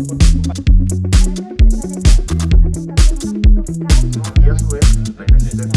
Y a su vez, la necesidad de